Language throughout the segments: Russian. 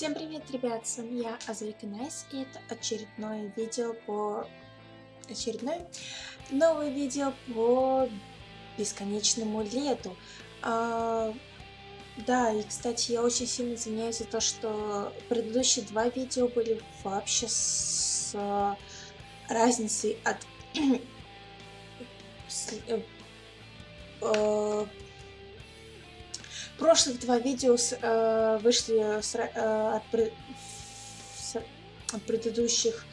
Всем привет, ребят, с вами я, Азрика Найс, и это очередное видео по... Очередное новое видео по бесконечному лету. А, да, и, кстати, я очень сильно извиняюсь за то, что предыдущие два видео были вообще с а, разницей от... с, э, э, прошлых два видео с, э, вышли с, э, от, с, от предыдущих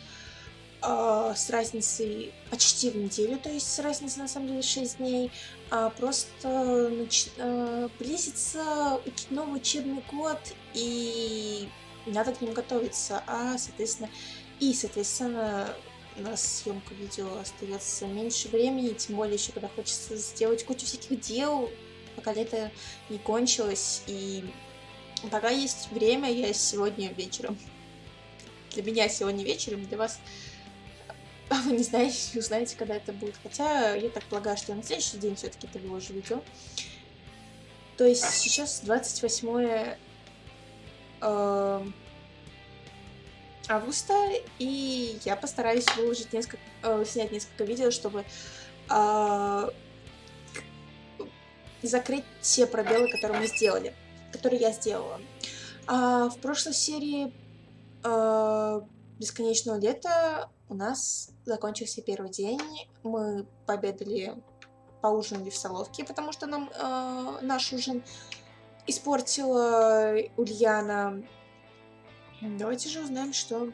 э, с разницей почти в неделю, то есть с разницей на самом деле 6 дней. А просто нач, э, близится новый учебный год, и надо к ним готовиться, а, соответственно, и, соответственно, на съемку видео остается меньше времени, тем более еще когда хочется сделать кучу всяких дел, пока лето не кончилось, и пока есть время, я сегодня вечером. Для меня сегодня вечером, для вас вы не знаете, узнаете, когда это будет. Хотя я так полагаю, что я на следующий день все-таки это выложу видео. То есть сейчас 28 э, августа, и я постараюсь выложить несколько, э, снять несколько видео, чтобы э, закрыть все пробелы, которые мы сделали, которые я сделала. А в прошлой серии э, Бесконечного лета у нас закончился первый день. Мы пообедали, поужинали в Соловке, потому что нам э, наш ужин испортила Ульяна. Давайте же узнаем, что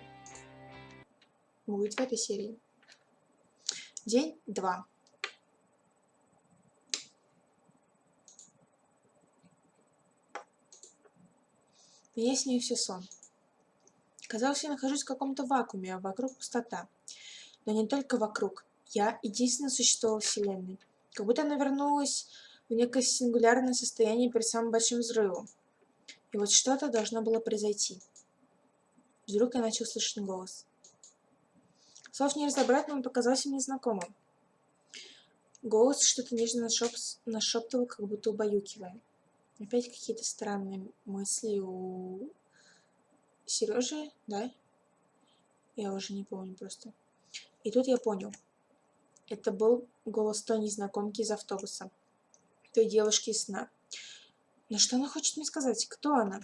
будет в этой серии. День 2. Все сон. Казалось, я нахожусь в каком-то вакууме, а вокруг пустота. Но не только вокруг. Я единственное существо во Вселенной. Как будто она вернулась в некое сингулярное состояние перед самым большим взрывом. И вот что-то должно было произойти. Вдруг я начал слышать голос. Слов не разобрать, но он показался мне знакомым. Голос что-то нежно нашеп... нашептывал, как будто убаюкивая. Опять какие-то странные мысли у Сережи, да? Я уже не помню просто. И тут я понял. Это был голос той незнакомки из автобуса. Той девушки из сна. Но что она хочет мне сказать? Кто она?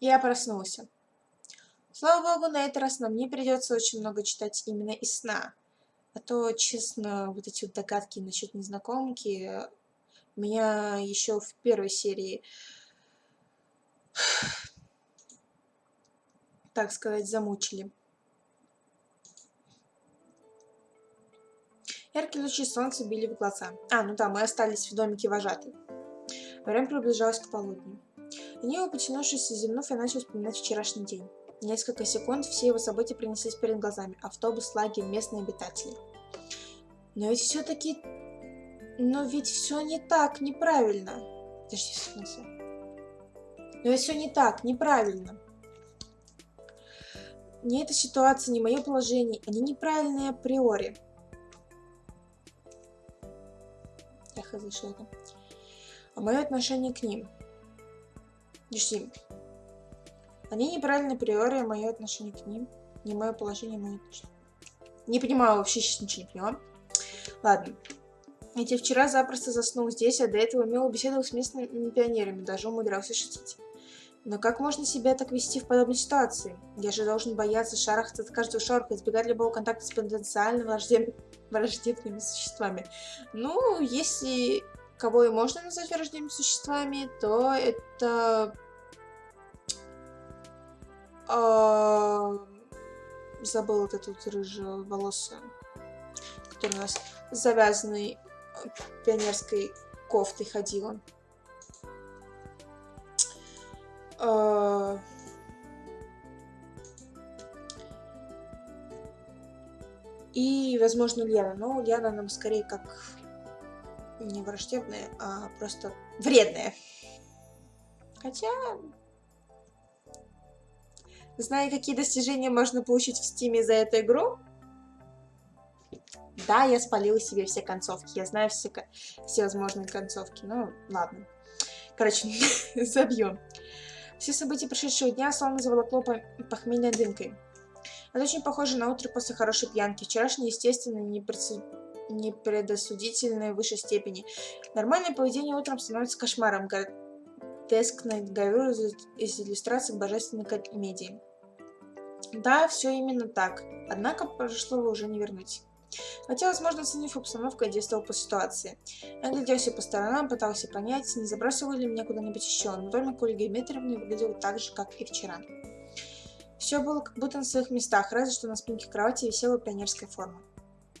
Я проснулся. Слава богу, на этот раз нам не придется очень много читать именно из сна. А то, честно, вот эти вот догадки насчет незнакомки меня еще в первой серии, так сказать, замучили. Яркие лучи солнца били в глаза. А, ну да, мы остались в домике вожатой. Время приближалось к полудню. Лениво потянувшись и зевнув, я начал вспоминать вчерашний день. Несколько секунд все его события принеслись перед глазами. Автобус, лагерь, местные обитатели. Но ведь все-таки... Но ведь все не так, неправильно. Подожди, в Но ведь все не так, неправильно. Ни эта ситуация, ни мое положение, они неправильные априори. Я хз, это. А мое отношение к ним. Подожди, они неправильно априори, а мое отношение к ним, не мое положение, мое отношение. Не понимаю, вообще сейчас ничего не понимаю. Ладно. Ведь вчера запросто заснул здесь, а до этого мило беседовал с местными пионерами, даже умудрялся шутить. Но как можно себя так вести в подобной ситуации? Я же должен бояться шарахаться от каждого шороха, избегать любого контакта с потенциально враждеб... враждебными существами. Ну, если кого и можно назвать враждебными существами, то это забыл вот эту рыжую волосу, которая у нас завязанной э, пионерской кофтой ходила. И, возможно, Ульяна. Но Ульяна нам скорее как не враждебная, а просто вредная. Хотя Зная, какие достижения можно получить в стиме за эту игру, да, я спалила себе все концовки. Я знаю все, все возможные концовки. Ну, ладно. Короче, забьем. Все события прошедшего дня словно заволокло похмельной дымкой. Это очень похоже на утро после хорошей пьянки. Вчерашний, естественно, непредосудительной в высшей степени. Нормальное поведение утром становится кошмаром. Гротескная гравюра из иллюстраций божественной комедии. Да, все именно так. Однако прошлого уже не вернуть. Хотя, возможно, оценив обстановку, я действовал по ситуации. Я гляделся по сторонам, пытался понять, не забрасывали ли меня куда-нибудь еще, но домик Ольги Дмитриевны выглядел так же, как и вчера. Все было как будто на своих местах, разве что на спинке кровати висела пионерская форма.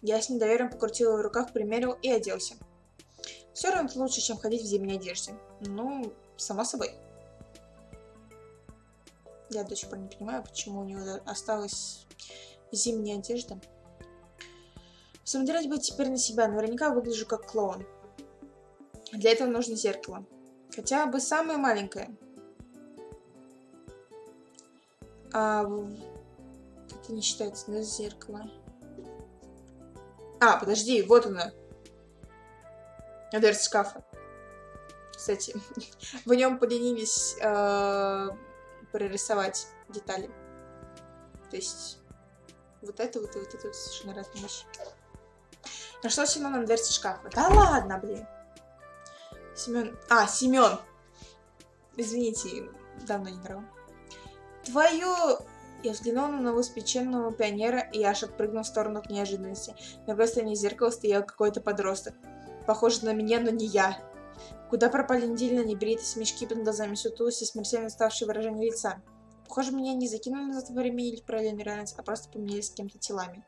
Я с недоверием покрутил ее в руках, примерил и оделся. Все равно лучше, чем ходить в зимней одежде. Ну, само собой. Я до сих пор не понимаю, почему у него осталась зимняя одежда. Смотреть бы теперь на себя, наверняка выгляжу как клоун. Для этого нужно зеркало. Хотя бы самое маленькое. А это не считается, да, зеркало. А, подожди, вот оно. Дверца шкафа. Кстати, в нем поленились э, прорисовать детали. То есть вот это вот и вот это вот совершенно разные вещи. Нашла Семен на дверце шкафа. Да ладно, блин. Семен... А, Семен. Извините, давно не драл. Твою... Я взглянула на новоспеченного пионера, и аж отпрыгнул в сторону от неожиданности. На стороне зеркала стоял какой-то подросток. Похож на меня, но не я. Куда пропали недельно небритость, мешки под глазами, сутулость смертельно ставшее выражение лица? Похоже, меня не закинули назад во время или параллельную реальность, а просто поменялись с кем-то телами.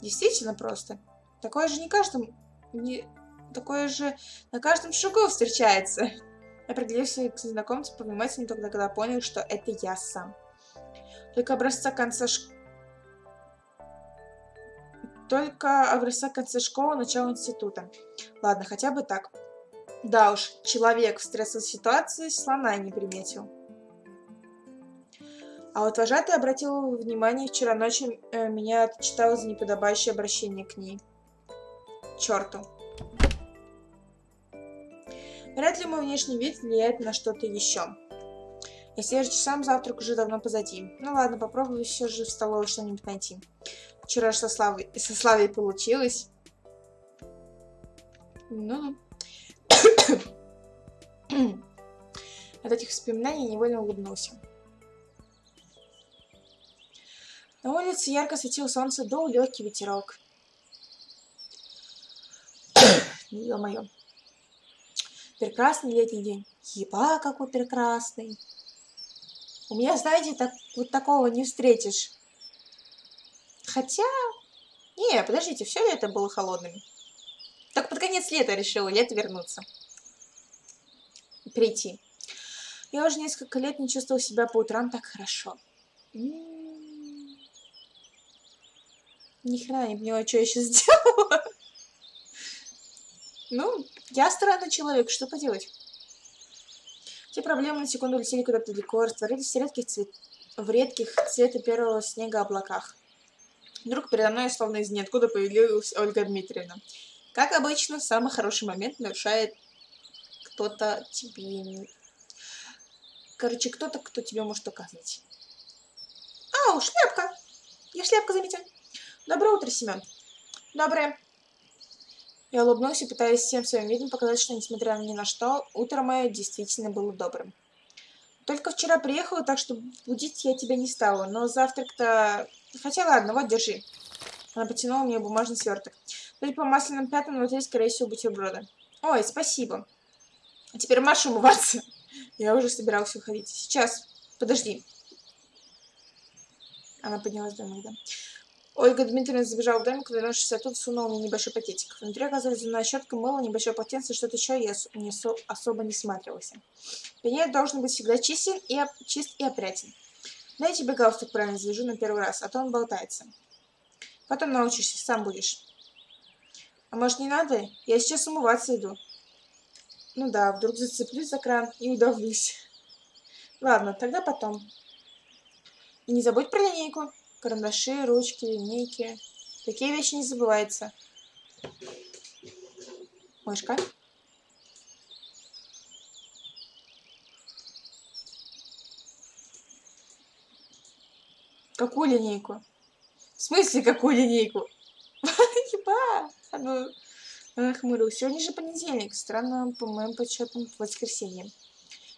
Действительно просто. Такое же не каждым... Не... Такое же на каждом шагу встречается. Я пригляделся к незнакомцу повнимательнее только когда понял, что это я сам. Только образца конца ш... Только образца конца школы, начала института. Ладно, хотя бы так. Да уж, человек в стрессовой ситуации слона не приметил. А вот вожатый обратил внимание, вчера ночью э, меня отчитала за неподобающее обращение к ней. Черту. Вряд ли мой внешний вид влияет на что-то еще. Если же сам завтрак уже давно позади. Ну ладно, попробую все же в столовой что-нибудь найти. Вчера со Славой, со Славой получилось. Ну. От этих воспоминаний невольно улыбнулся. На улице ярко светило солнце, дул легкий ветерок. Ё-моё. Прекрасный летний день. Еба, какой прекрасный. У меня, знаете, так, вот такого не встретишь. Хотя... Не, подождите, все лето было холодным. Так под конец лета решила лето вернуться. Прийти. Я уже несколько лет не чувствовала себя по утрам так хорошо. М -м -м. Ни хрена не поняла, что я сейчас сделала. Ну, я странный человек, что поделать. Все проблемы на секунду летели куда-то далеко, растворились в редких, цвет... в редких цвета первого снега облаках. Вдруг передо мной, словно из ниоткуда, появилась Ольга Дмитриевна. Как обычно, самый хороший момент нарушает кто-то тебе... Короче, кто-то, кто тебе может указать. Ау, шляпка! Я шляпка заметил. Доброе утро, Семен. Доброе. Я улыбнулся, пытаясь всем своим видом показать, что, несмотря ни на что, утро мое действительно было добрым. Только вчера приехала, так что будить я тебя не стала, но завтрак-то... Хотя ладно, вот, держи. Она потянула мне бумажный сверток. Судя по масляным пятнам, внутри, скорее всего, бутерброда. Ой, спасибо. А теперь Маша умываться. Я уже собирался уходить. Сейчас. Подожди. Она поднялась до да. Ольга Дмитриевна забежала в домик, вернувшись оттуда, сунула мне небольшой пакетик. Внутри оказалась зубная щетка, мыло, небольшое полотенце, что-то еще я не особо не сматривался. Пеньер должен быть всегда чистен и, чист и опрятен. Дай тебе галстук правильно завяжу на первый раз, а то он болтается. Потом научишься, сам будешь. А может не надо? Я сейчас умываться иду. Ну да, вдруг зацеплюсь за кран и удавлюсь. Ладно, тогда потом. И не забудь про линейку карандаши, ручки, линейки. Такие вещи не забываются. Мышка. Какую линейку? В смысле, какую линейку? Еба! Она нахмурилась. Сегодня же понедельник. Странно, по моим подсчетам, воскресенье.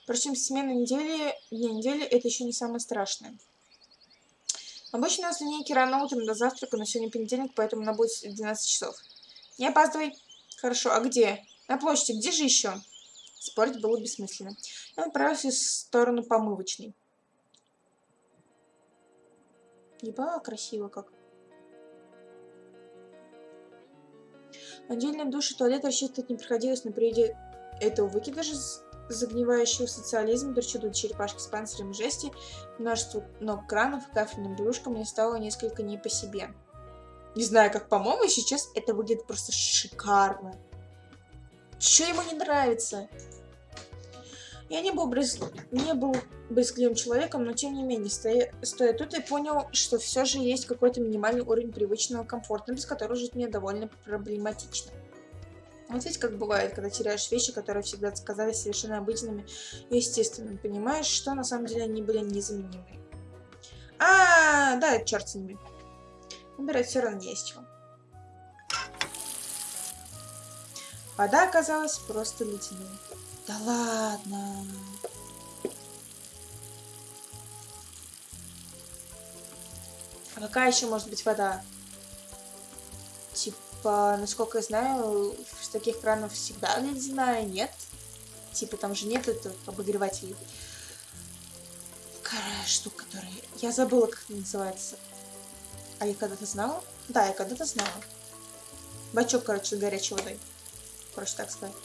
Впрочем, смена недели, дня недели это еще не самое страшное. Обычно у нас линейки рано утром до завтрака, но сегодня понедельник, поэтому она будет в 12 часов. Не опаздывай. Хорошо, а где? На площади. Где же еще? Спорить было бессмысленно. Я направился в сторону помывочной. Еба, красиво как. Отдельно душ и туалет рассчитывать не приходилось, но при виде этого выкидыша загнивающего социализм, причуду черепашки с панцирем жести, множество ног кранов и кафельным брюшком мне стало несколько не по себе. Не знаю, как по-моему, сейчас это выглядит просто шикарно. Что ему не нравится? Я не был, брез... не был брезгливым человеком, но тем не менее, стоя... стоя тут, я понял, что все же есть какой-то минимальный уровень привычного комфорта, без которого жить мне довольно проблематично. Вот видите, как бывает, когда теряешь вещи, которые всегда казались совершенно обыденными и естественными. Понимаешь, что на самом деле они были незаменимы. А, -а, -а да, черт с ними. Выбирать все равно не есть чего. Вода оказалась просто ледяной. Да ладно. А какая еще может быть вода? Типа, насколько я знаю, в таких кранов всегда ледяная, нет? Типа, там же нет этого обогревателей. Какая штука, которая... Я забыла, как это называется. А я когда-то знала? Да, я когда-то знала. Бачок, короче, с горячей водой. Проще так сказать.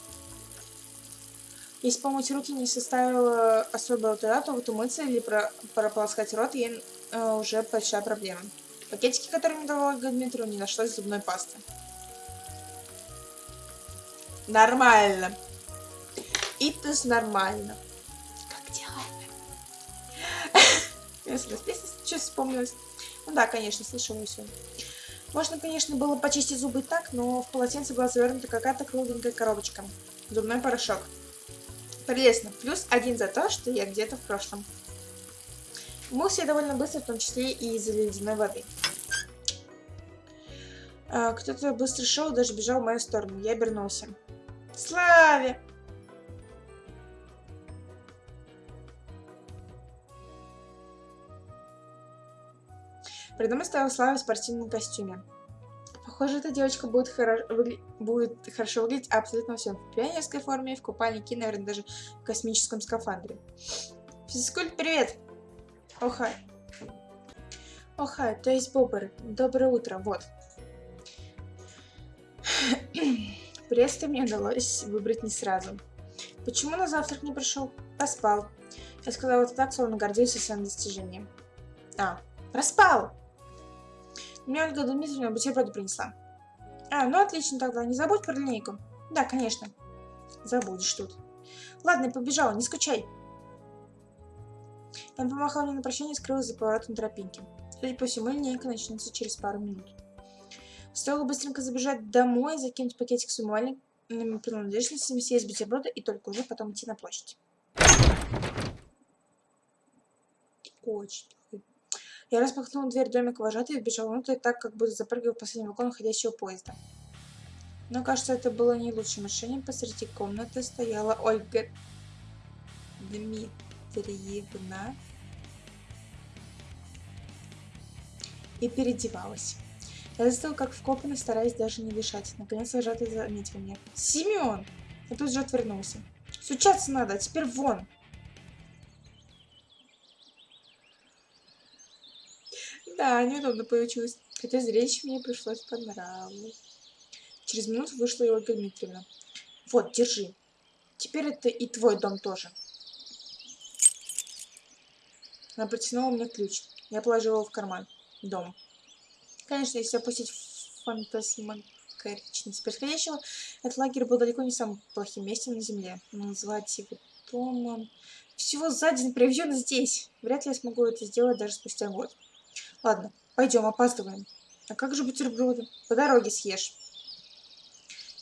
Если помыть руки не составило особого труда, то вот умыться или про прополоскать рот ей э, уже большая проблема. Пакетики, которые мне давала Дмитрию, не нашлось зубной пасты. Нормально. Итус нормально. Как дела? Я сразу песня сейчас вспомнилась. Ну да, конечно, слышала все. Можно, конечно, было почистить зубы так, но в полотенце была завернута какая-то кругленькая коробочка. Зубной порошок. Прелестно. Плюс один за то, что я где-то в прошлом. Мылся я довольно быстро, в том числе и из-за ледяной воды. А, Кто-то быстро шел, даже бежал в мою сторону. Я обернулся. Славе! Передо мной стояла Слава в спортивном костюме. Похоже, эта девочка будет, хоро... выгля... будет хорошо выглядеть абсолютно всем. В пионерской форме, в купальнике, наверное, даже в космическом скафандре. Физкульт, привет! Охай. Охай, то есть Бобр. Доброе утро, вот. Приветствие мне удалось выбрать не сразу. Почему на завтрак не пришел? Поспал. Я сказала это так, словно гордился своим достижением. А, проспал! Мне Ольга Дмитриевна бутерброды принесла. А, ну отлично тогда. Не забудь про линейку. Да, конечно. Забудешь тут. Ладно, я побежала, не скучай. Он помахал мне на прощание и скрылась за поворотом тропинки. Судя по всему, линейка начнется через пару минут. Стоило быстренько забежать домой, закинуть пакетик с умывальными принадлежностями, съесть бутерброды и только уже потом идти на площадь. Очень я распахнула дверь домика вожатой и вбежала внутрь так, как будто запрыгивая в последний вагон уходящего поезда. Но, кажется, это было не лучшим решением. Посреди комнаты стояла Ольга Дмитриевна и переодевалась. Я застыл как вкопанный, стараясь даже не дышать. Наконец вожатый заметил меня. «Семен!» Я тут же отвернулся. «Сучаться надо, а теперь вон!» Да, неудобно получилось. Хотя зрелище мне пришлось по нраву. Через минуту вышла Ольга Дмитриевна. Вот, держи. Теперь это и твой дом тоже. Она протянула мне ключ. Я положила его в карман. Дом. Конечно, если опустить фантасмагоричность происходящего, этот лагерь был далеко не самым плохим местом на земле. Но назвать его домом... Всего за день проведен здесь. Вряд ли я смогу это сделать даже спустя год. Ладно, пойдем, опаздываем. А как же бутерброды? По дороге съешь.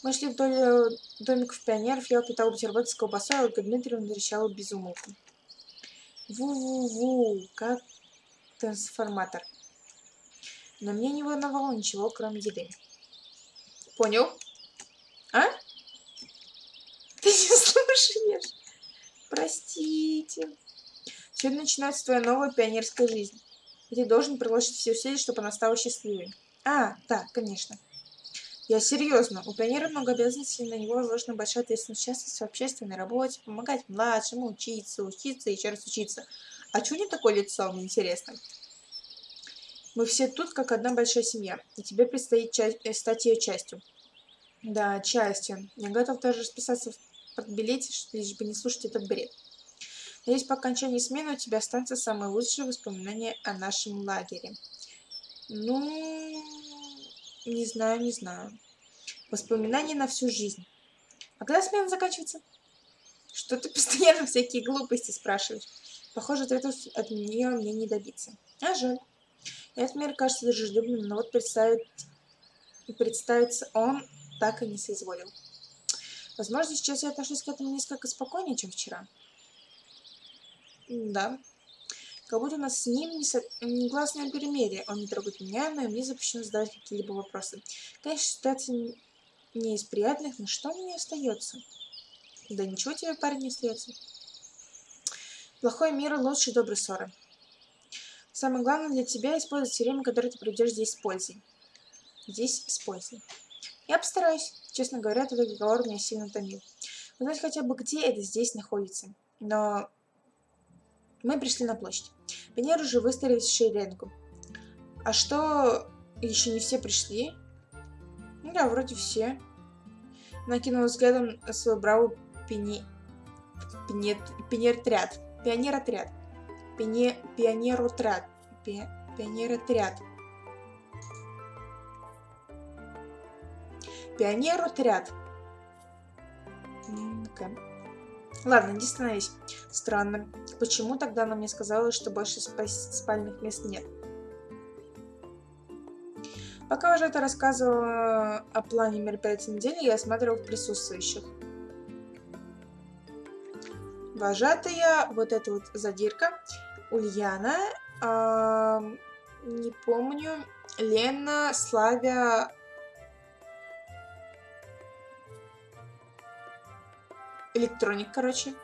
Мы шли вдоль э, домиков пионеров, я упитал бутерброд с колбасой, а Ольга Дмитриевна трещала без умолку. Ву-ву-ву, как трансформатор. Но мне не волновало ничего, кроме еды. Понял? А? Ты не слушаешь? Простите. Сегодня начинается твоя новая пионерская жизнь. И ты должен приложить все усилия, чтобы она стала счастливой. А, да, конечно. Я серьезно. У пионера много обязанностей, на него возложена большая ответственность участвовать в общественной работе, помогать младшим, учиться, учиться и еще раз учиться. А чего не такое лицо, мне интересно? Мы все тут, как одна большая семья, и тебе предстоит часть, э, стать ее частью. Да, частью. Я готов даже расписаться в подбилете, лишь бы не слушать этот бред. Надеюсь, по окончании смены у тебя останутся самые лучшие воспоминания о нашем лагере. Ну, не знаю, не знаю. Воспоминания на всю жизнь. А когда смена заканчивается? Что ты постоянно всякие глупости спрашиваешь? Похоже, ответов от нее мне не добиться. А жаль. Этот мир кажется дружелюбным, но вот представить, представиться он так и не соизволил. Возможно, сейчас я отношусь к этому несколько спокойнее, чем вчера. Да. Как будто у нас с ним не со... негласное перемирие. Он не трогает меня, но мне запрещено задавать какие-либо вопросы. Конечно, ситуация не из приятных, но что мне остается? Да ничего тебе, парень, не остается. Плохой мир лучше доброй ссоры. Самое главное для тебя использовать все время, которое ты проведешь здесь с пользой. Здесь с пользой. Я постараюсь. Честно говоря, этот разговор меня сильно утомил. Узнать хотя бы, где это здесь находится. Но мы пришли на площадь. Пионеры уже выстроились в шеренгу. А что, еще не все пришли? Ну да, вроде все. Накинул взглядом на свою браву пени... Пенет... Пионер-отряд. Пионер-отряд. Пионе... Пионер-отряд. Пи... Пионер-отряд. Пионер-отряд. Okay. Ладно, не становись. Странно. Почему тогда она мне сказала, что больше спальных мест нет? Пока уже это рассказывала о плане мероприятия недели, я осматривал присутствующих. Вожатая, вот эта вот задирка, Ульяна, э, не помню, Лена, Славя, Электроник, короче.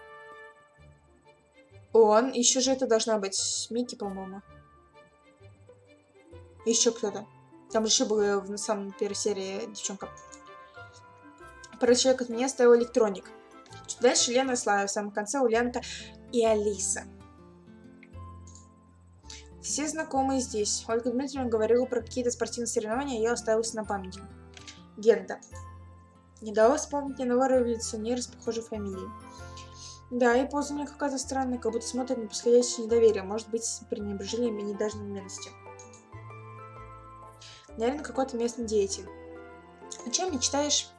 Он. Еще же это должна быть Микки, по-моему. Еще кто-то. Там еще была в самой первой серии девчонка. Про человек от меня стоял электроник. Дальше Лена и Слава. В самом конце Ульянка и Алиса. Все знакомые здесь. Ольга Дмитриевна говорила про какие-то спортивные соревнования, я оставился на памяти. Генда. Не дала вспомнить ни нового революционера с похожей фамилией. Да, и поза у меня какая-то странная, как будто смотрит на подходящее недоверие, может быть, с пренебрежением и недожденностью. Наверное, какой-то местный деятель. О чем мечтаешь?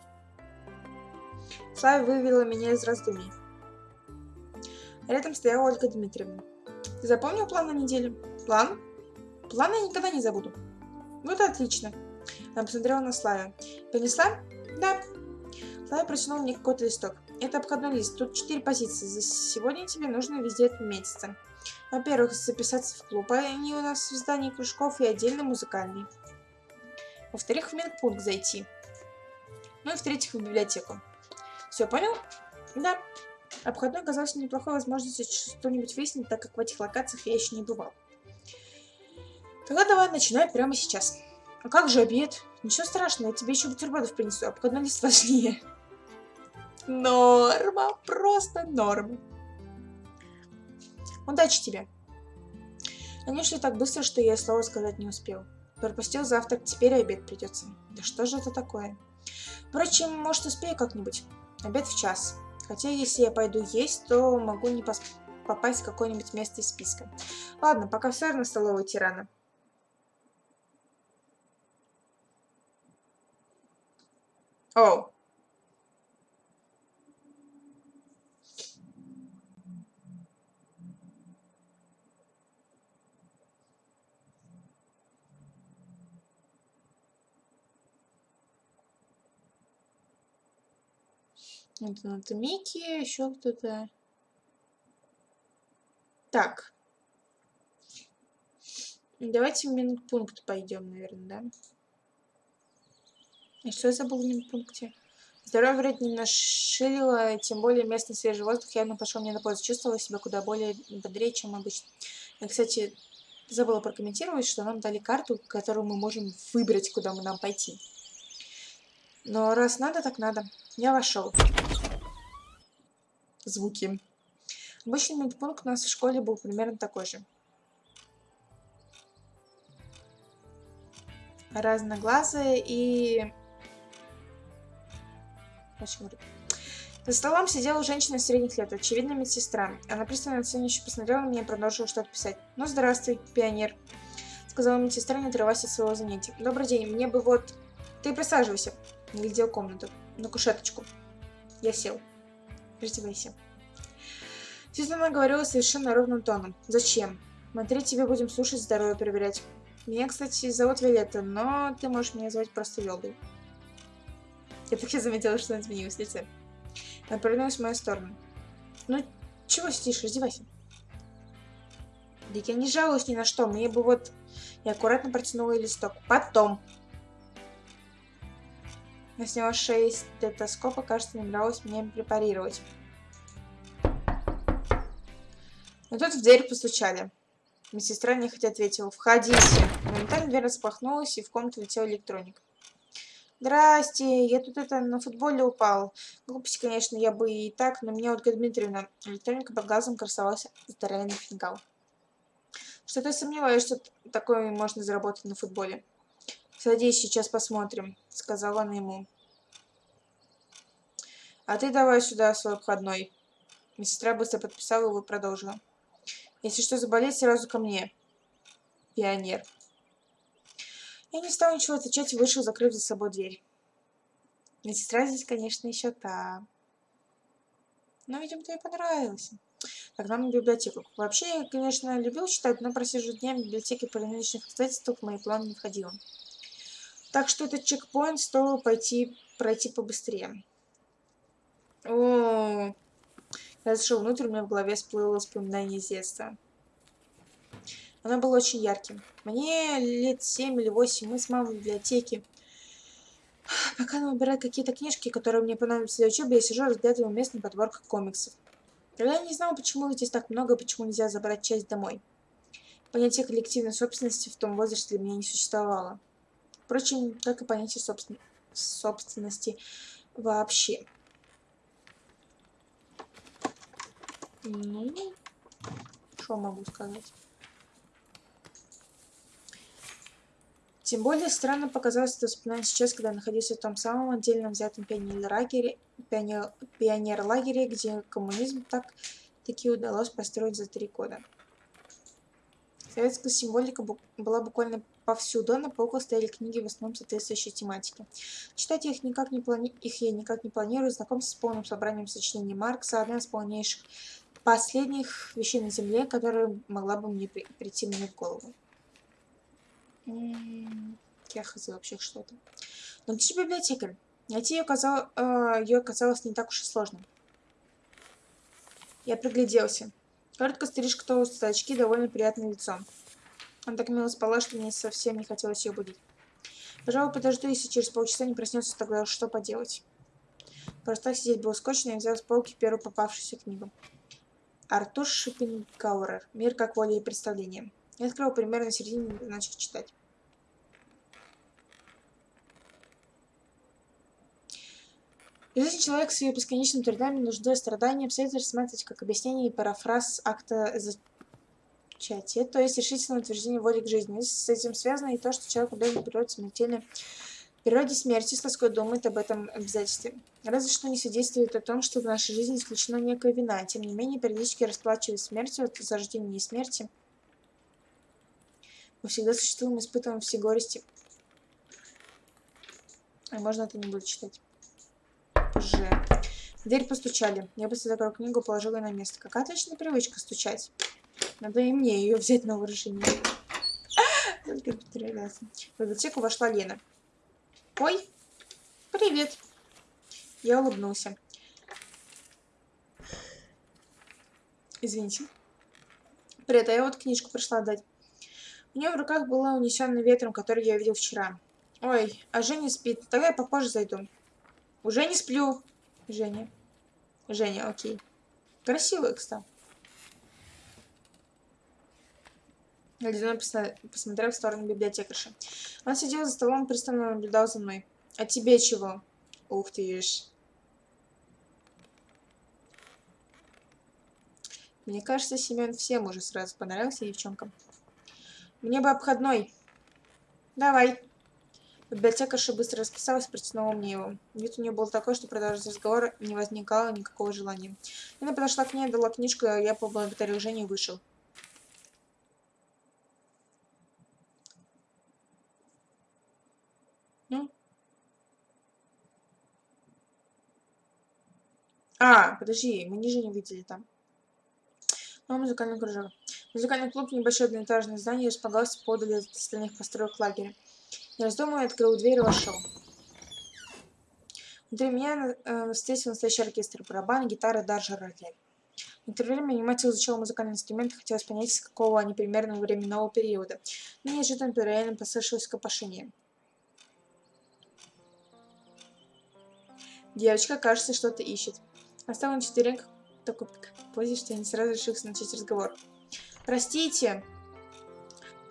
Слава вывела меня из раздумий. Рядом стояла Ольга Дмитриевна. Ты запомнил план на неделю? План? План я никогда не забуду. Вот отлично. Она посмотрела на Славе. Понесла? Да. Слава протянул мне какой-то листок. Это обходной лист. Тут четыре позиции. За сегодня тебе нужно везде отметиться. Во-первых, записаться в клуб. Они у нас в здании кружков и отдельно музыкальный. Во-вторых, в медпункт зайти. Ну и в-третьих, в библиотеку. Все, понял? Да. Обходной оказался неплохой возможностью что-нибудь выяснить, так как в этих локациях я еще не бывал. Тогда давай начинай прямо сейчас. А как же обед? Ничего страшного, я тебе еще бутербродов принесу, обходной лист важнее. Норма, просто норма. Удачи тебе. Они шли так быстро, что я слова сказать не успел. Пропустил завтрак, теперь обед придется. Да что же это такое? Впрочем, может успею как-нибудь. Обед в час. Хотя, если я пойду есть, то могу не попасть в какое-нибудь место из списка. Ладно, пока все равно столовую тирана. Оу. Это надо Микки, еще кто-то. Так. Давайте в минпункт пойдем, наверное, да? И что я забыл в минпункте? Здоровье вроде не нашилило, тем более местный свежий воздух явно пошел мне на пользу. Чувствовала себя куда более бодрее, чем обычно. Я, кстати, забыла прокомментировать, что нам дали карту, которую мы можем выбрать, куда мы нам пойти. Но раз надо, так надо. Я вошел. Звуки. Обычный медпункт у нас в школе был примерно такой же. Разноглазые и... За столом сидела женщина средних лет, очевидно медсестра. Она пристально оценивающе посмотрела на меня и продолжила что-то писать. «Ну, здравствуй, пионер», — сказала медсестра, не отрываясь от своего занятия. «Добрый день, мне бы вот...» «Ты присаживайся», — глядел комнату, на кушеточку. Я сел. Раздевайся. Сюзанна говорила совершенно ровным тоном. «Зачем? Смотри, тебе будем слушать, здоровье проверять. Меня, кстати, зовут Виолетта, но ты можешь меня звать просто Вилдой». Я так и заметила, что она изменилась в лице. Она повернулась в мою сторону. «Ну, чего сидишь? Раздевайся». Да я не жалуюсь ни на что. Мне бы вот... Я аккуратно протянула ей листок. Потом. Я сняла шею стетоскопа, кажется, не нравилось меня препарировать. Но тут в дверь постучали. Медсестра нехотя ответила. «Входите». Моментально дверь распахнулась, и в комнату летел электроник. Здрасте, я тут это на футболе упал. Глупости, конечно, я бы и так, но меня Ольга Дмитриевна, электроника под глазом красовался здоровенный фингал. Что-то сомневаюсь, что такое можно заработать на футболе. Садись, сейчас посмотрим, сказала она ему. А ты давай сюда свой обходной. Медсестра быстро подписала его и продолжила. Если что заболеть, сразу ко мне. Пионер. Я не стал ничего отвечать и вышел, закрыв за собой дверь. Медсестра здесь, конечно, еще та. Но, видимо, тебе понравилось. Так, нам в библиотеку. Вообще, я, конечно, любил читать, но просижу дня в библиотеке по нынешних обстоятельствах в мои планы не входило. Так что этот чекпоинт стоило пойти, пройти побыстрее. О, я зашел внутрь, у меня в голове всплыло воспоминание из детства. Оно было очень ярким. Мне лет семь или восемь, мы с мамой в библиотеке. Пока она выбирает какие-то книжки, которые мне понадобятся для учебы, я сижу, разглядываю местный подборку комиксов. Я не знала, почему здесь так много, почему нельзя забрать часть домой. Понятие коллективной собственности в том возрасте для меня не существовало. Впрочем, как и понятие собствен... собственности вообще. Ну, что могу сказать? Тем более странно показалось это воспоминание сейчас, когда я находился в том самом отдельно взятом пионер-лагере, пионер, пионер где коммунизм так таки удалось построить за три года. Советская символика была буквально повсюду, а на полках стояли книги в основном соответствующей тематике. Читать их, никак не плани... их я никак не планирую, знакомство с полным собранием сочинений Маркса, одна из полнейших последних вещей на Земле, которая могла бы мне при... прийти мне в голову. Я хз вообще что-то. Но где же? Найти ее, оказал, э, ее оказалось не так уж и сложно. Я пригляделся. Короткая стрижка, толстые очки, довольно приятное лицо. Она так мило спала, что мне совсем не хотелось ее будить. Пожалуй, подожду, если через полчаса не проснется, тогда что поделать. Просто так сидеть было скучно, я взял с полки первую попавшуюся книгу. Артур Шопенгауэр. «Мир как воля и представление». Я открыл примерно середине и начал читать. Жизнь человека с ее бесконечными трудами, нуждой и страданием следует рассматривать как объяснение и парафраз акта зачатия, то есть решительное утверждение воли к жизни. С этим связано и то, что человек обязан природе смертельной природе смерти с тоской думает об этом обязательстве. Разве что не свидетельствует о том, что в нашей жизни исключена некая вина. Тем не менее, периодически расплачиваясь смертью от зарождения и смерти, мы всегда существуем, испытываем все горести. А можно это не буду читать. Ж. Дверь постучали. Я быстро закрыл книгу, положила ее на место. Какая отличная привычка стучать. Надо и мне ее взять на вооружение. Только В библиотеку вошла Лена. Ой, привет. Я улыбнулся. Извините. Привет, а я вот книжку пришла дать. У нее в руках была унесенная ветром, который я видел вчера. Ой, а Женя спит. Тогда я попозже зайду. Уже не сплю. Женя. Женя, окей. Красивый, кстати. Ледяной посмотрел в сторону библиотекарши. Он сидел за столом и пристально наблюдал за мной. А тебе чего? Ух ты ж. Мне кажется, Семен всем уже сразу понравился девчонкам. Мне бы обходной. Давай. Библиотекарша быстро расписалась, протянула мне его. Вид у нее был такой, что продолжить разговор не возникало никакого желания. Она подошла к ней, дала книжку, я поблагодарил Женю и вышел. Ну? А, подожди, мы ниже не видели там. Ну, музыкальный кружок. Музыкальный клуб, небольшое одноэтажное здание, располагался подали от остальных построек лагеря. Не раздумывая, открыл дверь и вошел. Внутри меня э, встретил настоящий оркестр, барабан, гитара, даже рояль. Некоторое время внимательно изучал музыкальные инструменты, хотелось понять, с какого они примерного временного периода. Но неожиданно по роялем послышалось копошение. Девочка, кажется, что-то ищет. Остал на четвереньках такой позе, что я не сразу решился начать разговор. Простите.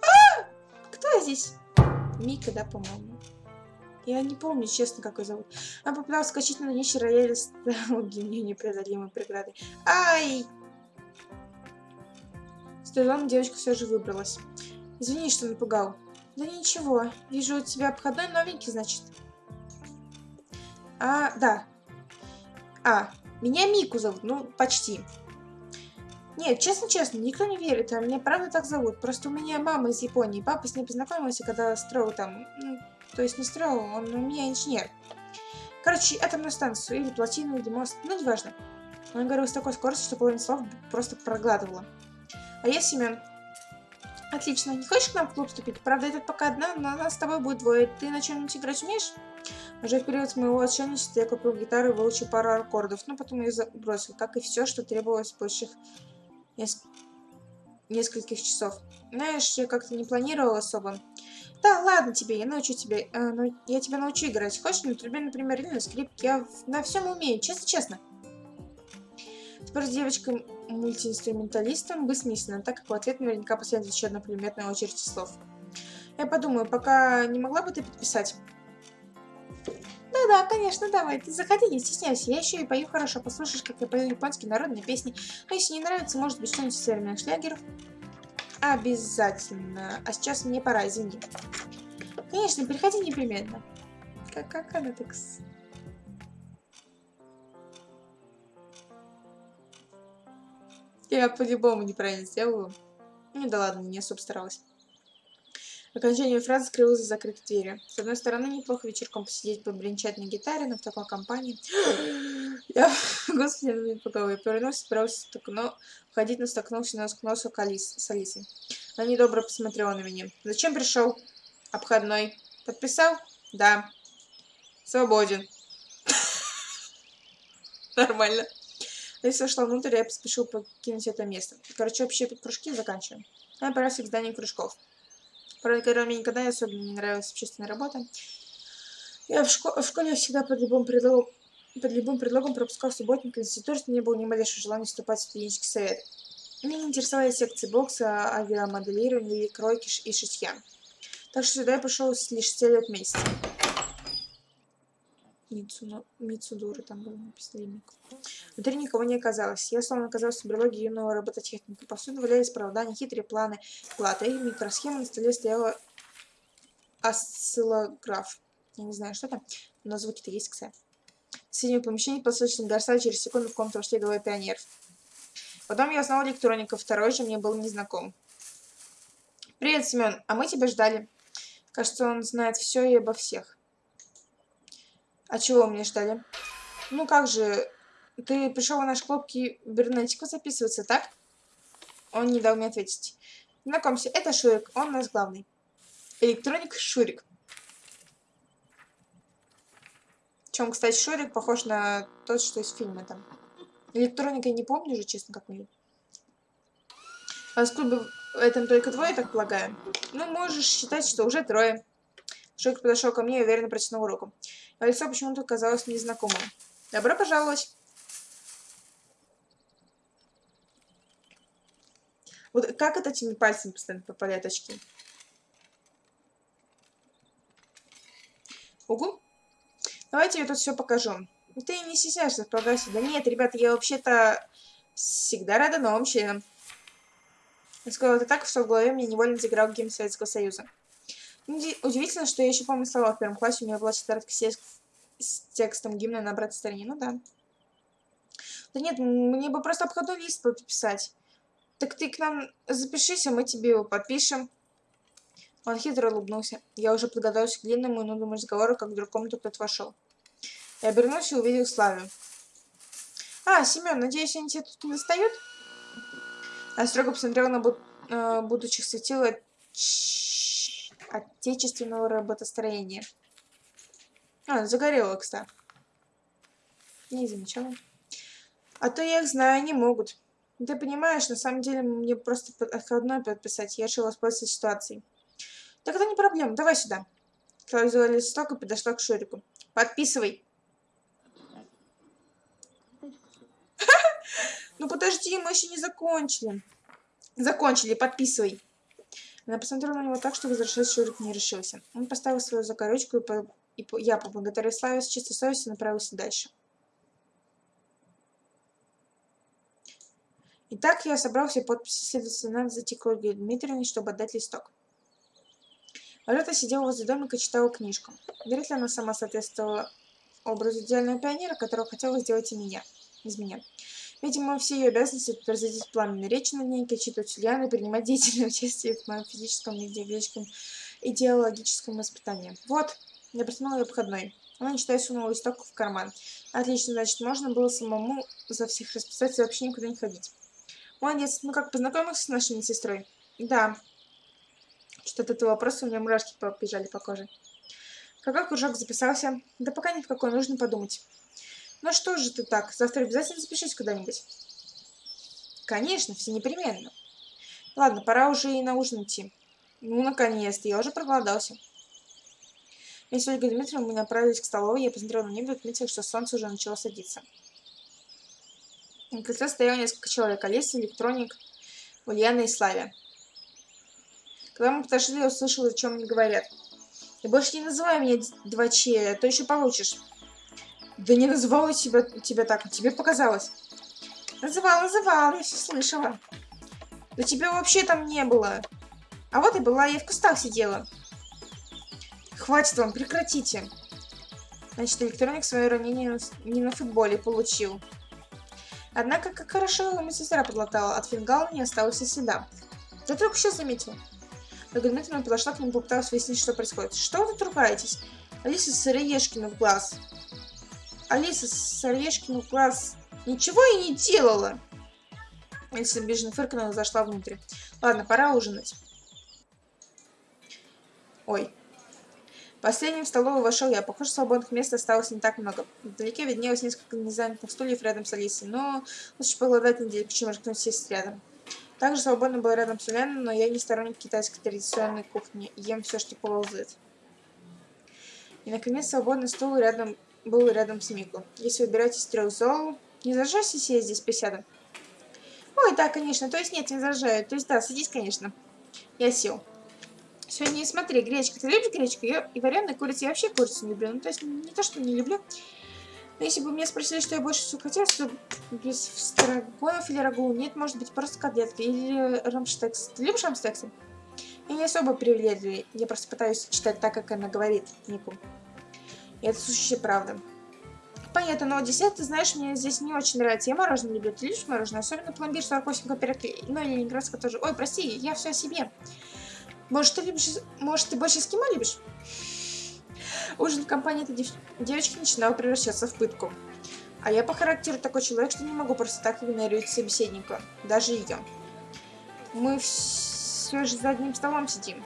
А! Кто здесь? Мика, да, по-моему. Я не помню, честно, как ее зовут. Она попыталась скачать на нищий рояль стал для нее непреодолимой преградой. Ай! С трудом девочка все же выбралась. Извини, что напугал. Да ничего. Вижу, у тебя обходной новенький, значит. А, да. А, меня Мику зовут. Ну, почти. Нет, честно-честно, никто не верит, а меня правда так зовут. Просто у меня мама из Японии, папа с ней познакомился, когда строил там, ну, то есть не строил, он у меня инженер. Короче, атомную станцию, или плотину, или мост, ну, неважно. Он говорил с такой скоростью, что половину слов просто проглатывала. А я Семен. Отлично, не хочешь к нам в клуб вступить? Правда, это пока одна, но нас с тобой будет двое. Ты на чем-нибудь играть умеешь? Уже в период моего отшельничества я купил гитару и выучил пару аккордов, но потом ее забросил, как и все, что требовалось больших неск... нескольких часов. Знаешь, я как-то не планировал особо. Да, ладно тебе, я научу тебя. Э, ну, я тебя научу играть. Хочешь на трубе, например, или на скрипке? Я на всем умею, честно-честно. Теперь с девочкой мультиинструменталистом бессмысленно, так как в ответ наверняка последует еще одна пулеметная очередь слов. Я подумаю, пока не могла бы ты подписать? Да-да, конечно, давай, ты заходи, не стесняйся. Я еще и пою хорошо, послушаешь, как я пою японские народные песни. А если не нравится, может быть, что-нибудь из северных шлягеров? Обязательно. А сейчас мне пора, извини. Конечно, приходи непременно. Как, как она так... Я по-любому неправильно сделаю. Ну да ладно, не особо старалась. Окончание фразы скрылось за закрытой дверью. С одной стороны, неплохо вечерком посидеть, побренчать на гитаре, но в такой компании... Я, господи, я на поговой. Повернулся, собирался но входить, но столкнулся нос к носу Алис, с Алисой. Она недобро посмотрела на меня. «Зачем пришел?» «Обходной». «Подписал?» «Да». «Свободен». Нормально. Алиса вошла внутрь, я поспешил покинуть это место. Короче, общие кружки заканчиваем. Я отправился к зданию кружков. Правда, мне никогда особенно не нравилась общественная работа. Я в, шко в школе всегда под любым предлогом под любым предлогом пропускал субботник институт, не было ни малейшего желания вступать в студенческий совет. Меня не интересовали секции бокса, авиамоделирования, кройки и шитья. Так что сюда я пошел лишь целью отметить. Мицудура там был написано Внутри никого не оказалось. Я словно оказался в берлоге юного робототехника. Повсюду валялись провода, нехитрые планы, платы и микросхемы. На столе стояла осциллограф. Я не знаю, что там, но звуки-то есть, кстати. В соседнем помещении послышался Гарса, через секунду в комнату вошли двое пионеров. Потом я узнал электроника, второй же мне был незнаком. «Привет, Семен, а мы тебя ждали». Кажется, он знает все и обо всех. А чего мне ждали? Ну как же, ты пришел в наш клуб кибернетику записываться, так? Он не дал мне ответить. Знакомься, это Шурик, он у нас главный. Электроник Шурик. Чем, кстати, Шурик похож на тот, что из фильма там. Электроника я не помню уже, честно, как мы. А с клуба этом только двое, так полагаю. Ну, можешь считать, что уже трое. Шик подошел ко мне и уверенно протянул руку. А лицо почему-то казалось незнакомым. Добро пожаловать. Вот как это этими пальцами постоянно попадают очки? Угу. Давайте я тут все покажу. Ты не стесняешься, вкладывайся. Да нет, ребята, я вообще-то всегда рада новым членам. Я сказала это так, что в голове мне невольно заиграл гимн Советского Союза. Удивительно, что я еще помню слова в первом классе, у меня была тетрадка с текстом гимна на обратной стороне. Ну да. Да нет, мне бы просто обходной лист подписать. Так ты к нам запишись, а мы тебе его подпишем. Он хитро улыбнулся. Я уже подготовился к длинному и нудному разговору, как вдруг в комнату кто-то вошел. Я обернулся и увидел Славю. «А, Семен, надеюсь, они тебя тут не достают?» Я строго посмотрел на буд э, будущих светил от отечественного работостроения. А, загорело, кстати. Не замечала. А то я их знаю, они могут. Ты понимаешь, на самом деле мне просто отходной подписать. Я решила воспользоваться ситуацией. Так это не проблема, давай сюда. Клавия взяла листок и подошла к Шурику. Подписывай. Ну подожди, мы еще не закончили. Закончили, подписывай. Она посмотрела на него так, что возвращать Шурик не решился. Он поставил свою закорючку, и, по... и по... я, поблагодарив Славе с чистой совестью, направился дальше. Итак, я собрал все подписи, следовательно, надо зайти к чтобы отдать листок. Алёта сидела возле домика и читала книжку. Вряд ли она сама соответствовала образу идеального пионера, которого хотела сделать и меня, из меня. Видимо, все ее обязанности тут разразить пламенной речи над ней, читать Ульяну и принимать деятельное участие в моем физическом и идеологическом, идеологическом воспитании. Вот, я протянула ее обходной. Она, не читая, сунула листок в карман. Отлично, значит, можно было самому за всех расписать и вообще никуда не ходить. Молодец, ну как, познакомился с нашей сестрой? Да, что-то этого вопроса у меня мурашки побежали по коже. Какой кружок записался? Да пока ни в какой, нужно подумать. Ну что же ты так, завтра обязательно запишись куда-нибудь? Конечно, все непременно. Ладно, пора уже и на ужин идти. Ну, наконец-то, я уже проголодался. Вместе с Ольгой Дмитриевной мы направились к столовой, я посмотрела на небо и отметила, что солнце уже начало садиться. На крыльце стояло несколько человек, Алиса, Электроник, Ульяна и Славя. Когда мы подошли, я услышала, о чем они говорят. И больше не называй меня 2Ч, а то еще получишь. Да не называла тебя, тебя так, тебе показалось. Называла, называла, я все слышала. Да тебя вообще там не было. А вот и была, я в кустах сидела. Хватит вам, прекратите. Значит, электроник свое ранение не на футболе получил. Однако, как хорошо его медсестра подлатала, от фингала не осталось и следа. Да только сейчас заметил. Догадательно подошла к нему, попыталась выяснить, что происходит. Что вы тут ругаетесь? Алиса Сыроежкина в глаз. Алиса Сыроежкина в глаз ничего и не делала. Алиса обиженно фыркнула и зашла внутрь. Ладно, пора ужинать. Ой. Последним в столовую вошел я. Похоже, свободных мест осталось не так много. Вдалеке виднелось несколько незанятых стульев рядом с Алисой. Но лучше погладать неделю, чем рискнуть сесть рядом. Также свободно был рядом с Ульяной, но я не сторонник китайской традиционной кухни. Ем все, что ползает. И, наконец, свободный стул рядом был рядом с Мику. Если выбирать из трех зол, не зажжайся сесть здесь присядом. Ой, да, конечно. То есть нет, не зажаю. То есть да, садись, конечно. Я сел. Сегодня смотри, гречка. Ты любишь гречку? Я и вареную курицу. Я вообще курицу не люблю. Ну, то есть не то, что не люблю. Но если бы меня спросили, что я больше всего хотела, то без страгонов или рагу. Нет, может быть, просто котлетки или рамштекс. Ты любишь рамштексы? Я не особо привередливый. Я просто пытаюсь читать так, как она говорит, Нику. И это сущая правда. Понятно, но десерт, ты знаешь, мне здесь не очень нравится. Я мороженое люблю. Ты любишь мороженое? Особенно пломбир 48 копеек. Ну, и ленинградское тоже. Ой, прости, я все о себе. Может, ты любишь... Может, ты больше эскимо любишь? Ужин в компании этой дев... девочки начинал превращаться в пытку. А я по характеру такой человек, что не могу просто так игнорировать собеседника, даже ее. Мы все же за одним столом сидим.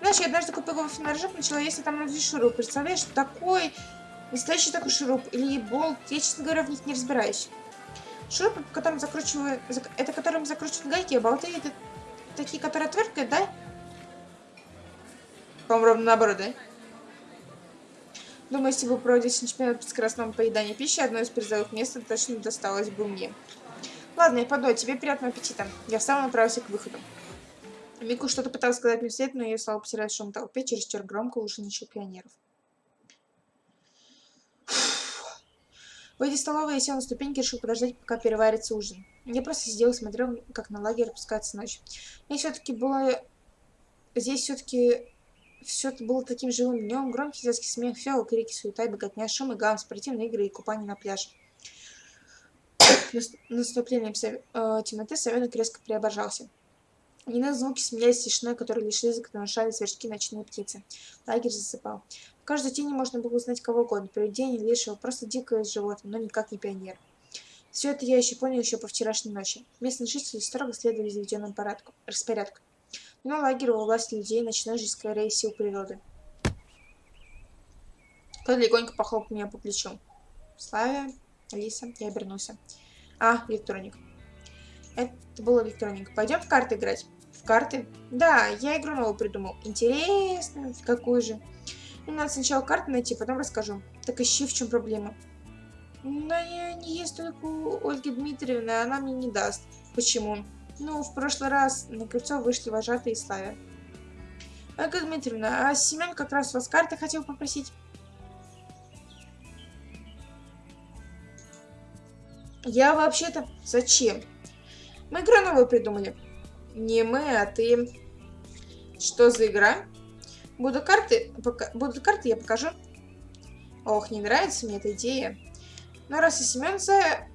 Знаешь, я однажды купила вафельный рожок, начала есть там на шуруп. Представляешь, такой, настоящий такой шуруп или болт, я, честно говоря, в них не разбираюсь. Шуруп, которым закручиваю, это которым закручивают гайки, а болты это такие, которые отвергают, да? По-моему, ровно наоборот, да? Думаю, если бы проводить чемпионат по скоростному поеданию пищи, одно из призовых мест точно досталось бы мне. Ладно, я пойду, а тебе приятного аппетита. Я сам направился к выходу. Мику что-то пыталась сказать мне вслед, но ее слова потеряли в шум толпе, чересчур громко уши ничего пионеров. Выйдя из столовой, я сел на ступеньки и решил подождать, пока переварится ужин. Я просто сидел и смотрел, как на лагерь опускается ночь. Мне все-таки было... Здесь все-таки все это было таким живым днем. Громкий детский смех, фиал, крики, суета, беготня, шум и гам, спортивные игры и купание на пляже. Наступлением э, темноты совенок резко преображался. Иные звуки сменялись тишиной, которые лишь изредка нарушали сверчки ночные птицы. Лагерь засыпал. В каждой тени можно было узнать кого угодно. Привидение, лишего, просто дикое животное, но никак не пионер. Все это я еще понял еще по вчерашней ночи. Местные жители строго следовали заведенному порядку, распорядку. Но лагерь во власти людей, ночной жизнь скорее сил природы. Кто легонько похлопал меня по плечу. Славя, Алиса, я обернулся. А, электроник. Это был электроник. Пойдем в карты играть? Карты? Да, я игру новую придумал. Интересно, какую же? Ну, надо сначала карты найти, потом расскажу. Так ищи, в чем проблема. Но я не есть только у Ольги Дмитриевны, она мне не даст. Почему? Ну, в прошлый раз на кольцо вышли вожатые и Славя. Ольга Дмитриевна, а Семен как раз вас карты хотел попросить. Я вообще-то... Зачем? Мы игру новую придумали. Не мы, а ты. Что за игра? Буду карты, пока, будут карты, я покажу. Ох, не нравится мне эта идея. Но раз и Семен за,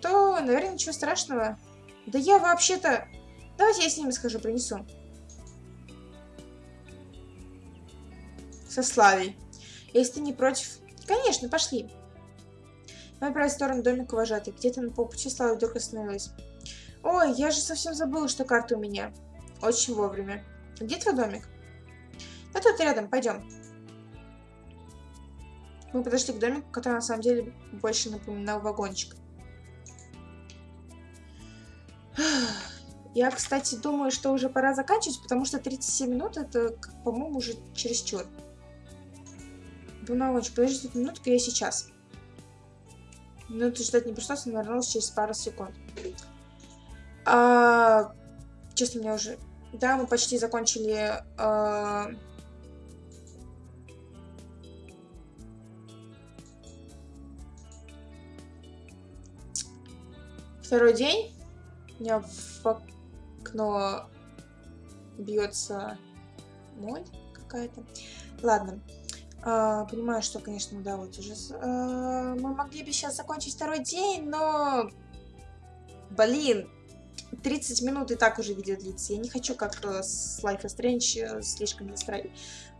то, наверное, ничего страшного. Да я вообще-то... Давайте я с ними схожу, принесу. Со Славей. Если ты не против... Конечно, пошли. Мы отправились в сторону домика вожатой. Где-то на полпути Слава вдруг остановилась. Ой, я же совсем забыла, что карта у меня. Очень вовремя. Где твой домик? Да тут рядом, пойдем. Мы подошли к домику, который на самом деле больше напоминал вагончик. Я, кстати, думаю, что уже пора заканчивать, потому что 37 минут это, по-моему, уже чересчур. Вагончик, подождите минутку, я сейчас. Минуту ждать не пришлось, он вернулся через пару секунд. А, честно, меня уже... Да, мы почти закончили... А... Второй день. У меня в окно бьется моль какая-то. Ладно. А, понимаю, что, конечно, да, вот уже... А, мы могли бы сейчас закончить второй день, но... Блин, 30 минут и так уже видео длится. Я не хочу, как э, с Life is Strange, э, слишком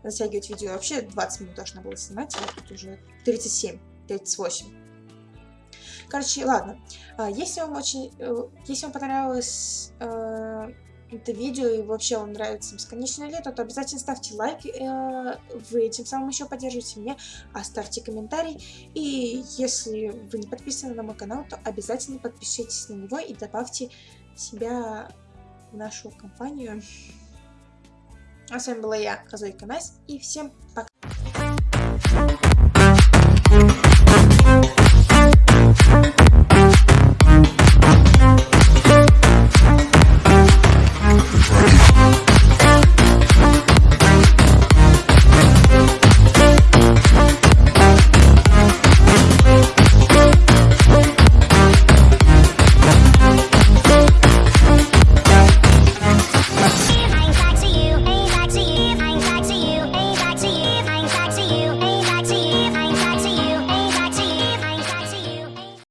затягивать видео. Вообще 20 минут должна была снимать, а тут уже 37, 38. Короче, ладно. А, если вам очень... Э, если вам понравилось это видео и вообще вам нравится бесконечное лето, то обязательно ставьте лайк, э, вы этим самым еще поддержите меня, оставьте комментарий. И если вы не подписаны на мой канал, то обязательно подпишитесь на него и добавьте себя в нашу компанию. А с вами была я, Козойка Настя, и всем пока!